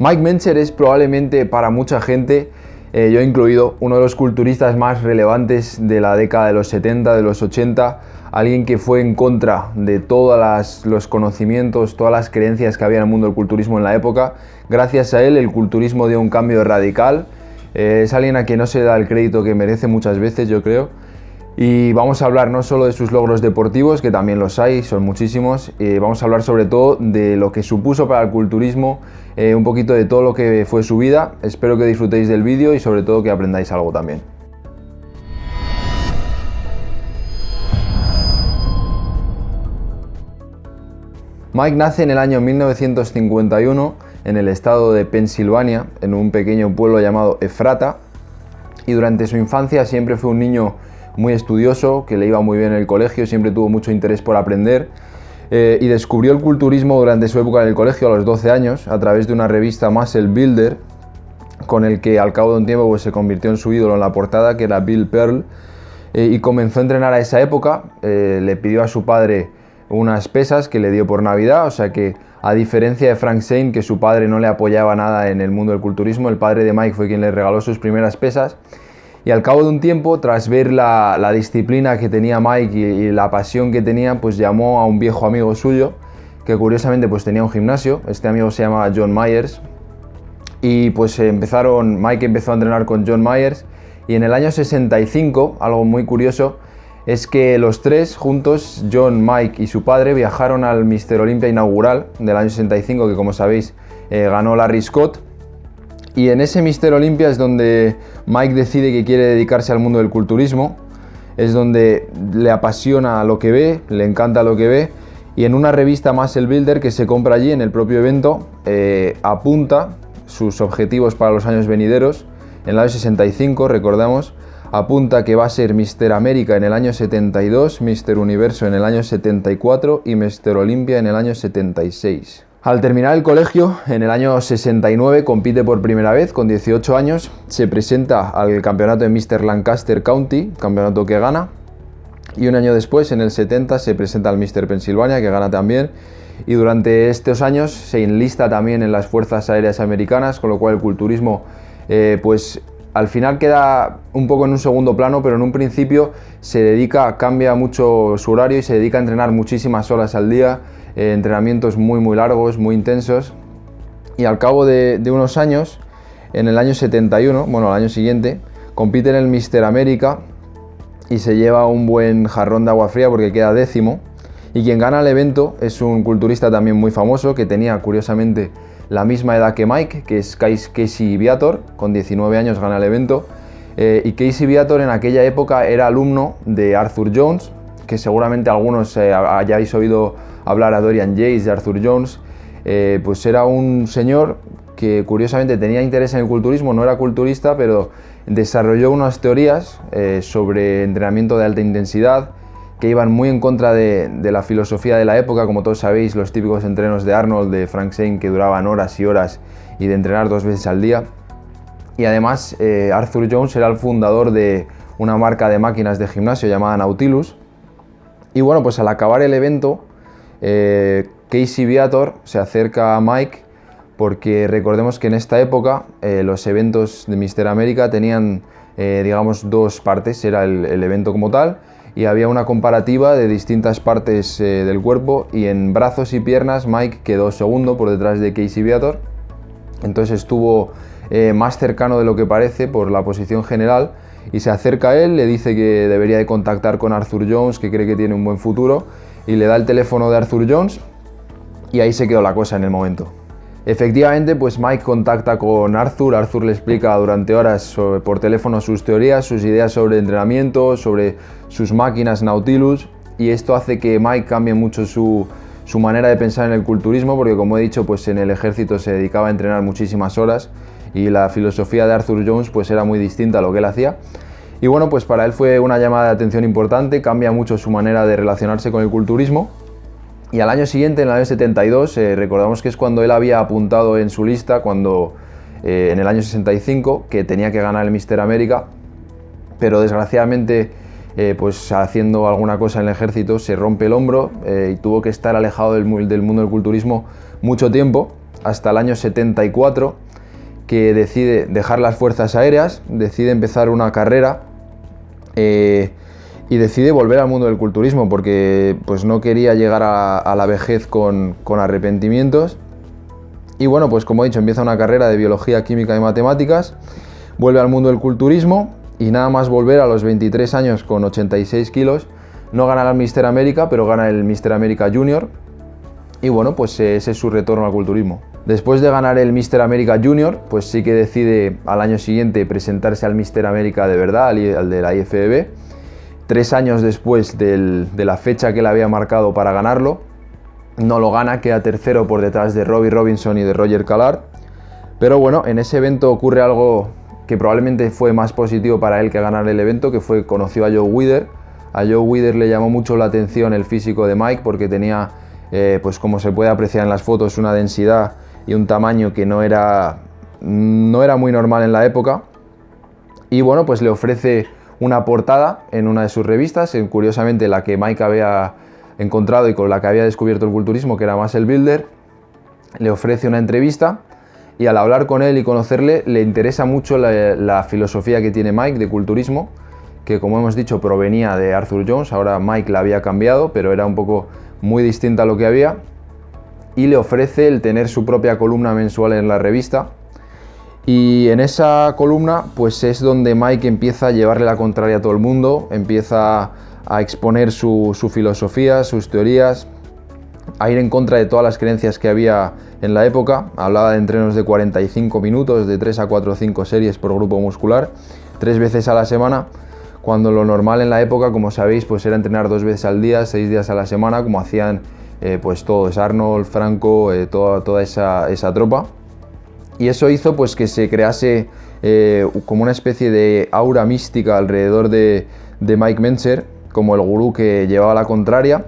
Mike Mencher es probablemente para mucha gente, eh, yo incluido, uno de los culturistas más relevantes de la década de los 70, de los 80, alguien que fue en contra de todos los conocimientos, todas las creencias que había en el mundo del culturismo en la época. Gracias a él el culturismo dio un cambio radical. Eh, es alguien a quien no se da el crédito que merece muchas veces, yo creo. Y vamos a hablar no solo de sus logros deportivos, que también los hay, son muchísimos, eh, vamos a hablar sobre todo de lo que supuso para el culturismo, eh, un poquito de todo lo que fue su vida. Espero que disfrutéis del vídeo y sobre todo que aprendáis algo también. Mike nace en el año 1951 en el estado de Pensilvania, en un pequeño pueblo llamado Efrata, y durante su infancia siempre fue un niño muy estudioso, que le iba muy bien en el colegio, siempre tuvo mucho interés por aprender eh, y descubrió el culturismo durante su época en el colegio a los 12 años a través de una revista Muscle Builder con el que al cabo de un tiempo pues, se convirtió en su ídolo en la portada que era Bill Pearl eh, y comenzó a entrenar a esa época, eh, le pidió a su padre unas pesas que le dio por Navidad, o sea que a diferencia de Frank Zane, que su padre no le apoyaba nada en el mundo del culturismo, el padre de Mike fue quien le regaló sus primeras pesas y al cabo de un tiempo, tras ver la, disciplina que tenía Mike y, la pasión que tenía, pues llamó a un viejo amigo suyo, que curiosamente pues tenía un gimnasio, este amigo se llama John Myers, y pues empezaron, Mike empezó a entrenar con John Myers, y en el año 65, algo muy curioso, es que los tres juntos, John, Mike y su padre, viajaron al Mister Olympia inaugural del año 65, que como sabéis eh, ganó Larry Scott, y en ese Mister Olympia es donde Mike decide que quiere dedicarse al mundo del culturismo, es donde le apasiona lo que ve, le encanta lo que ve, y en una revista Muscle Builder que se compra allí en el propio evento, eh, apunta sus objetivos para los años venideros. En el año 65, recordamos, apunta que va a ser Mister América en el año 72, Mister Universo en el año 74 y Mister Olympia en el año 76. Al terminar el colegio, en el año 69 compite por primera vez, con 18 años, se presenta al campeonato de Mr. Lancaster County, campeonato que gana, y un año después, en el 70, se presenta al Mr. Pennsylvania, que gana también, y durante estos años se enlista también en las Fuerzas Aéreas Americanas, con lo cual el culturismo, eh, pues al final queda un poco en un segundo plano, pero en un principio se dedica, cambia mucho su horario y se dedica a entrenar muchísimas horas al día, eh, entrenamientos muy muy largos, muy intensos. Y al cabo de, unos años, en el año 71, bueno, al año siguiente, compite en el Mister América y se lleva un buen jarrón de agua fría porque queda décimo. Y quien gana el evento es un culturista también muy famoso que tenía curiosamente la misma edad que Mike, que es Casey Viator, con 19 años gana el evento. Eh, y Casey Viator en aquella época era alumno de Arthur Jones, que seguramente algunos eh, hayáis oído hablar a Dorian Yates de Arthur Jones, eh, pues era un señor que curiosamente tenía interés en el culturismo, no era culturista, pero desarrolló unas teorías eh, sobre entrenamiento de alta intensidad que iban muy en contra de, la filosofía de la época, como todos sabéis, los típicos entrenos de Arnold, de Frank Zane, que duraban horas y horas y de entrenar dos veces al día. Y además Arthur Jones era el fundador de una marca de máquinas de gimnasio llamada Nautilus, y bueno, pues al acabar el evento, eh, Casey Viator se acerca a Mike porque recordemos que en esta época eh, los eventos de Mister América tenían, eh, digamos, dos partes. Era el, evento como tal y había una comparativa de distintas partes del cuerpo y en brazos y piernas Mike quedó segundo por detrás de Casey Viator. Entonces estuvo más cercano de lo que parece por la posición general y se acerca a él, le dice que debería de contactar con Arthur Jones, que cree que tiene un buen futuro, y le da el teléfono de Arthur Jones y ahí se quedó la cosa en el momento. Efectivamente, pues Mike contacta con Arthur, Arthur le explica durante horas por teléfono sus teorías, sus ideas sobre entrenamiento, sobre sus máquinas Nautilus y esto hace que Mike cambie mucho su, su manera de pensar en el culturismo porque como he dicho, pues en el ejército se dedicaba a entrenar muchísimas horas y la filosofía de Arthur Jones pues era muy distinta a lo que él hacía. Y bueno, pues para él fue una llamada de atención importante, cambia mucho su manera de relacionarse con el culturismo. Y al año siguiente, en el año 72, eh, recordamos que es cuando él había apuntado en su lista, cuando eh, en el año 65, que tenía que ganar el Mister América, pero desgraciadamente, eh, pues haciendo alguna cosa en el ejército, se rompe el hombro y tuvo que estar alejado del, mundo del culturismo mucho tiempo hasta el año 74 que decide dejar las fuerzas aéreas, decide empezar una carrera eh, y decide volver al mundo del culturismo porque pues no quería llegar a, la vejez con, con, arrepentimientos. Y bueno, pues como he dicho, empieza una carrera de biología, química y matemáticas, vuelve al mundo del culturismo y nada más volver a los 23 años con 86 kilos, no gana el Mister América, pero gana el Mister América Junior. Y bueno, pues ese es su retorno al culturismo. Después de ganar el Mister América Junior, pues sí que decide al año siguiente presentarse al Mister América de verdad, al de la IFBB. Tres años después de la fecha que le había marcado para ganarlo, no lo gana, queda tercero por detrás de Robbie Robinson y de Roger Callard. Pero bueno, en ese evento ocurre algo que probablemente fue más positivo para él que ganar el evento, que fue conoció a Joe Wither. A Joe Wither le llamó mucho la atención el físico de Mike porque tenía, eh, pues como se puede apreciar en las fotos, una densidad y un tamaño que no era, no era muy normal en la época. Y bueno, pues le ofrece una portada en una de sus revistas, en, curiosamente la que Mike había encontrado y con la que había descubierto el culturismo, que era más el Builder, le ofrece una entrevista y al hablar con él y conocerle le interesa mucho la, la, filosofía que tiene Mike de culturismo, que como hemos dicho provenía de Arthur Jones, ahora Mike la había cambiado, pero era un poco muy distinta a lo que había, y le ofrece el tener su propia columna mensual en la revista. Y en esa columna pues es donde Mike empieza a llevarle la contraria a todo el mundo, empieza a exponer su, filosofía, sus teorías, a ir en contra de todas las creencias que había en la época. Hablaba de entrenos de 45 minutos, de 3 a 4 o 5 series por grupo muscular, tres veces a la semana, cuando lo normal en la época, como sabéis, pues era entrenar dos veces al día, seis días a la semana, como hacían eh, pues todos, Arnold, Franco, eh, toda, toda esa, tropa. Y eso hizo pues que se crease eh, como una especie de aura mística alrededor de, Mike Menzer, como el gurú que llevaba la contraria.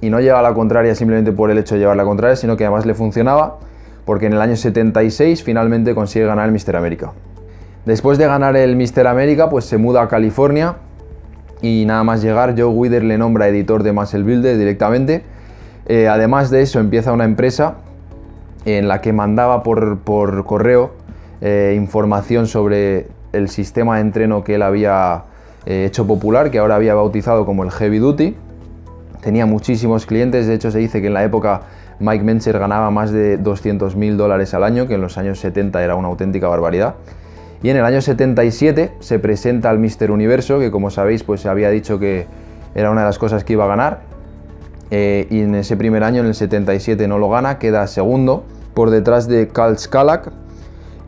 Y no llevaba la contraria simplemente por el hecho de llevar la contraria, sino que además le funcionaba, porque en el año 76 finalmente consigue ganar el Mister América. Después de ganar el Mister América, pues se muda a California y nada más llegar, Joe Wither le nombra editor de Muscle Builder directamente eh, además de eso, empieza una empresa en la que mandaba por, correo eh, información sobre el sistema de entreno que él había eh, hecho popular, que ahora había bautizado como el Heavy Duty. Tenía muchísimos clientes, de hecho se dice que en la época Mike Mencher ganaba más de 200 mil dólares al año, que en los años 70 era una auténtica barbaridad. Y en el año 77 se presenta al Mister Universo, que como sabéis pues se había dicho que era una de las cosas que iba a ganar, eh, y en ese primer año, en el 77, no lo gana, queda segundo por detrás de Karl Skalak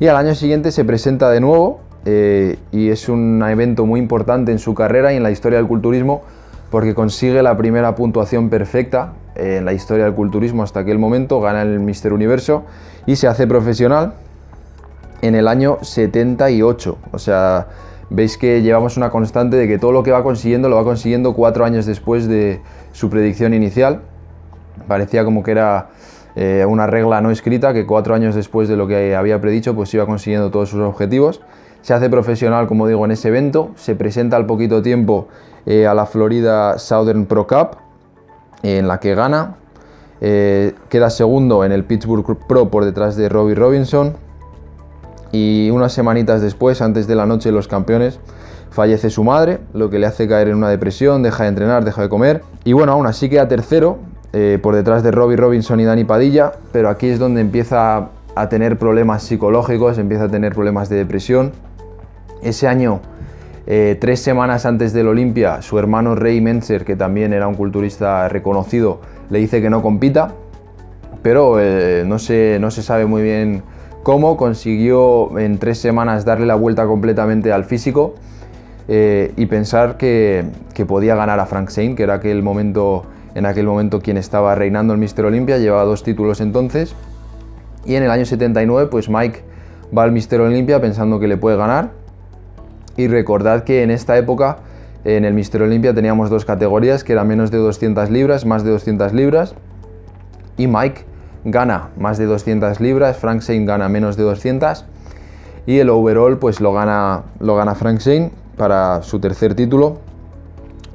y al año siguiente se presenta de nuevo eh, y es un evento muy importante en su carrera y en la historia del culturismo porque consigue la primera puntuación perfecta en la historia del culturismo hasta aquel momento, gana el Mister Universo y se hace profesional en el año 78, o sea, veis que llevamos una constante de que todo lo que va consiguiendo lo va consiguiendo cuatro años después de su predicción inicial. Parecía como que era eh, una regla no escrita que cuatro años después de lo que había predicho pues iba consiguiendo todos sus objetivos. Se hace profesional, como digo, en ese evento, se presenta al poquito tiempo eh, a la Florida Southern Pro Cup, en la que gana, eh, queda segundo en el Pittsburgh Pro por detrás de Robbie Robinson, y unas semanitas después, antes de la noche de los campeones, fallece su madre, lo que le hace caer en una depresión, deja de entrenar, deja de comer. Y bueno, aún así queda tercero, eh, por detrás de Robbie Robinson y Dani Padilla, pero aquí es donde empieza a tener problemas psicológicos, empieza a tener problemas de depresión. Ese año, eh, tres semanas antes del Olimpia, su hermano Ray Menzer, que también era un culturista reconocido, le dice que no compita, pero eh, no, se, no se sabe muy bien cómo consiguió en tres semanas darle la vuelta completamente al físico eh, y pensar que, podía ganar a Frank Sain, que era aquel momento, en aquel momento quien estaba reinando el Mister Olympia, llevaba dos títulos entonces. Y en el año 79, pues Mike va al Mister Olympia pensando que le puede ganar. Y recordad que en esta época, en el Mister Olympia teníamos dos categorías, que eran menos de 200 libras, más de 200 libras. Y Mike gana más de 200 libras, Frank Zane gana menos de 200 y el overall pues lo gana, lo gana Frank Zane para su tercer título.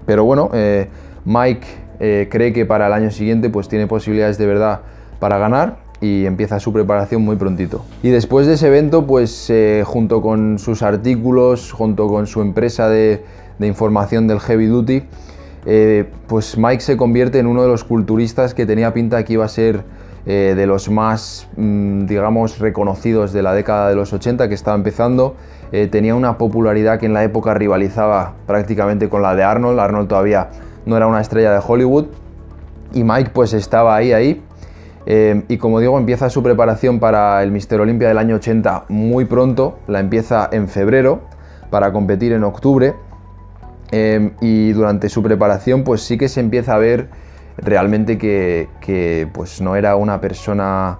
Pero bueno, eh, Mike eh, cree que para el año siguiente pues tiene posibilidades de verdad para ganar y empieza su preparación muy prontito. Y después de ese evento, pues eh, junto con sus artículos, junto con su empresa de, información del Heavy Duty, pues Mike se convierte en uno de los culturistas que tenía pinta que iba a ser eh, de los más, mm, digamos, reconocidos de la década de los 80 que estaba empezando. tenía una popularidad que en la época rivalizaba prácticamente con la de Arnold. Arnold todavía no era una estrella de Hollywood y Mike pues estaba ahí, ahí eh, y como digo, empieza su preparación para el Mister Olympia del año 80 muy pronto, la empieza en febrero para competir en octubre. Eh, y durante su preparación pues sí que se empieza a ver realmente que, pues no era una persona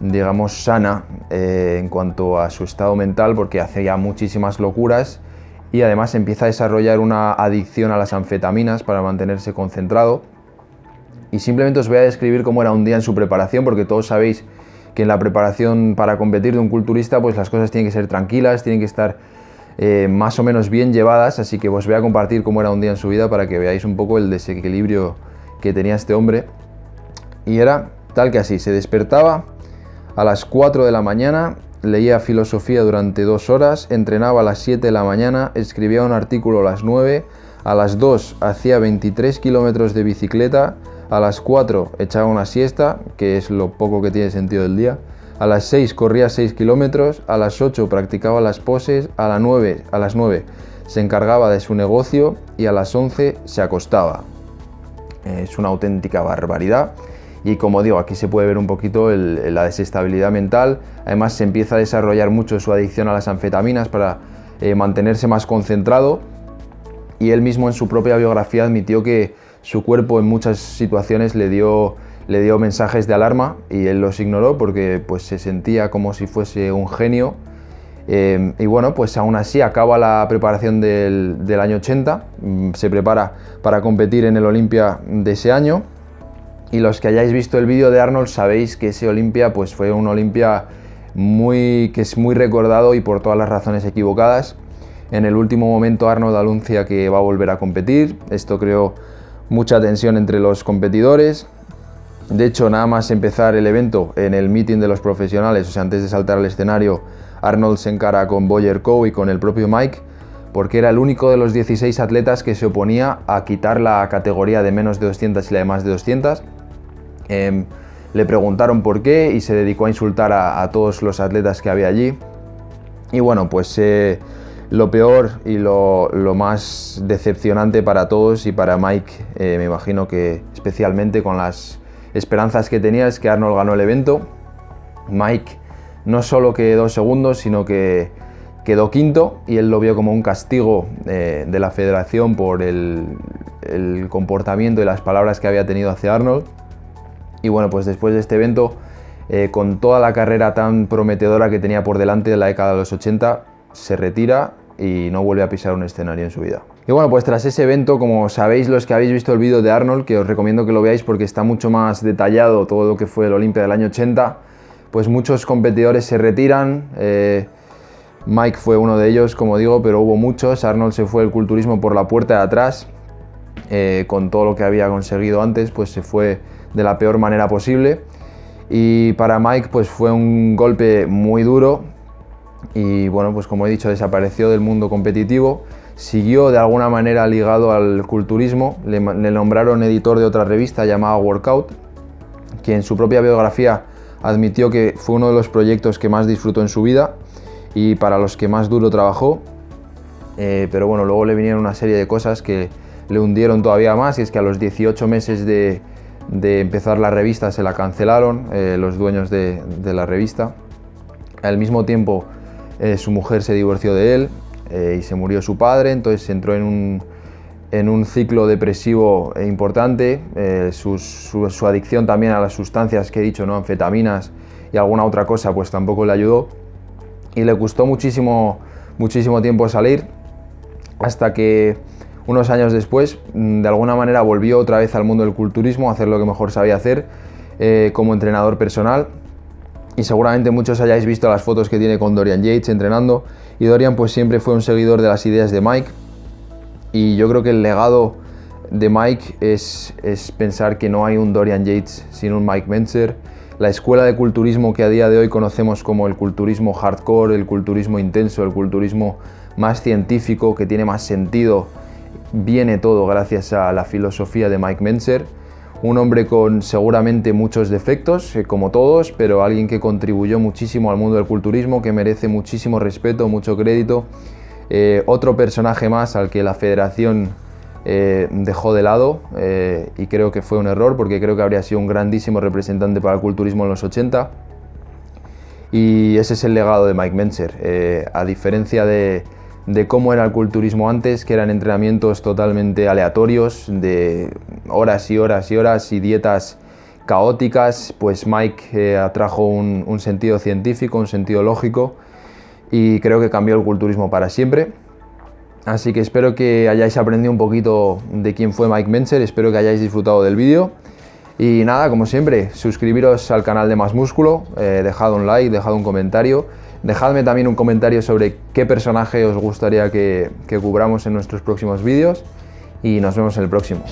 digamos sana eh, en cuanto a su estado mental porque hacía muchísimas locuras y además empieza a desarrollar una adicción a las anfetaminas para mantenerse concentrado. Y simplemente os voy a describir cómo era un día en su preparación, porque todos sabéis que en la preparación para competir de un culturista, pues las cosas tienen que ser tranquilas, tienen que estar eh, más o menos bien llevadas, así que os voy a compartir cómo era un día en su vida para que veáis un poco el desequilibrio que tenía este hombre. Y era tal que así, se despertaba a las 4 de la mañana, leía filosofía durante dos horas, entrenaba a las 7 de la mañana, escribía un artículo a las 9, a las 2 hacía 23 kilómetros de bicicleta, a las 4 echaba una siesta, que es lo poco que tiene sentido del día, a las 6 corría 6 kilómetros, a las 8 practicaba las poses, a, las 9, a las 9 se encargaba de su negocio y a las 11 se acostaba. Es una auténtica barbaridad. Y como digo, aquí se puede ver un poquito la desestabilidad mental, además se empieza a desarrollar mucho su adicción a las anfetaminas para eh, mantenerse más concentrado. Y él mismo en su propia biografía admitió que su cuerpo en muchas situaciones le dio, le dio mensajes de alarma y él los ignoró porque pues, se sentía como si fuese un genio. Eh, y bueno, pues aún así acaba la preparación del, del, año 80, mm, se prepara para competir en el Olimpia de ese año. Y los que hayáis visto el vídeo de Arnold sabéis que ese Olimpia pues, fue un Olimpia muy, que es muy recordado y por todas las razones equivocadas. En el último momento Arnold anuncia que va a volver a competir. Esto creó mucha tensión entre los competidores. De hecho, nada más empezar el evento en el meeting de los profesionales, o sea, antes de saltar al escenario, Arnold se encara con Boyer Coe y con el propio Mike, porque era el único de los 16 atletas que se oponía a quitar la categoría de menos de 200 y la de más de 200. Em, le preguntaron por qué y se dedicó a insultar a, todos los atletas que había allí. Y bueno, pues eh, lo peor y lo, más decepcionante para todos y para Mike, eh, me imagino que especialmente con las esperanzas que tenía, es que Arnold ganó el evento. Mike no solo quedó segundo, sino que quedó quinto y él lo vio como un castigo eh, de la federación por el, comportamiento y las palabras que había tenido hacia Arnold. Y bueno, pues después de este evento, eh, con toda la carrera tan prometedora que tenía por delante de la década de los 80, se retira y no vuelve a pisar un escenario en su vida. Y bueno, pues tras ese evento, como sabéis los que habéis visto el vídeo de Arnold, que os recomiendo que lo veáis porque está mucho más detallado todo lo que fue el Olimpia del año 80, pues muchos competidores se retiran, eh, Mike fue uno de ellos, como digo, pero hubo muchos, Arnold se fue el culturismo por la puerta de atrás, eh, con todo lo que había conseguido antes, pues se fue de la peor manera posible, y para Mike pues fue un golpe muy duro, y bueno, pues como he dicho, desapareció del mundo competitivo, siguió de alguna manera ligado al culturismo, le, nombraron editor de otra revista llamada Workout, que en su propia biografía admitió que fue uno de los proyectos que más disfrutó en su vida y para los que más duro trabajó, eh, pero bueno, luego le vinieron una serie de cosas que le hundieron todavía más y es que a los 18 meses de, empezar la revista se la cancelaron eh, los dueños de, la revista. Al mismo tiempo eh, su mujer se divorció de él y se murió su padre, entonces entró en un, en un ciclo depresivo importante, eh, su, adicción también a las sustancias que he dicho, ¿no? anfetaminas y alguna otra cosa, pues tampoco le ayudó. Y le costó muchísimo, muchísimo tiempo salir hasta que unos años después mm, de alguna manera volvió otra vez al mundo del culturismo a hacer lo que mejor sabía hacer como entrenador personal. Y seguramente muchos hayáis visto las fotos que tiene con Dorian Yates entrenando. Y Dorian pues siempre fue un seguidor de las ideas de Mike y yo creo que el legado de Mike es, es pensar que no hay un Dorian Yates sin un Mike Menzer la escuela de culturismo que a día de hoy conocemos como el culturismo hardcore, el culturismo intenso, el culturismo más científico, que tiene más sentido, viene todo gracias a la filosofía de Mike Menzer. Un hombre con seguramente muchos defectos, eh, como todos, pero alguien que contribuyó muchísimo al mundo del culturismo, que merece muchísimo respeto, mucho crédito. Eh, otro personaje más al que la federación eh, dejó de lado y creo que fue un error porque creo que habría sido un grandísimo representante para el culturismo en los 80 y ese es el legado de Mike Menzer. a diferencia de, cómo era el culturismo antes, que eran entrenamientos totalmente aleatorios, de horas y horas y horas y dietas caóticas, pues Mike eh, atrajo un, sentido científico, un sentido lógico y creo que cambió el culturismo para siempre. Así que espero que hayáis aprendido un poquito de quién fue Mike Menzer, espero que hayáis disfrutado del vídeo. Y nada, como siempre, suscribiros al canal de Más Músculo, eh, dejad un like, dejad un comentario Dejadme también un comentario sobre qué personaje os gustaría que, que cubramos en nuestros próximos vídeos y nos vemos en el próximo.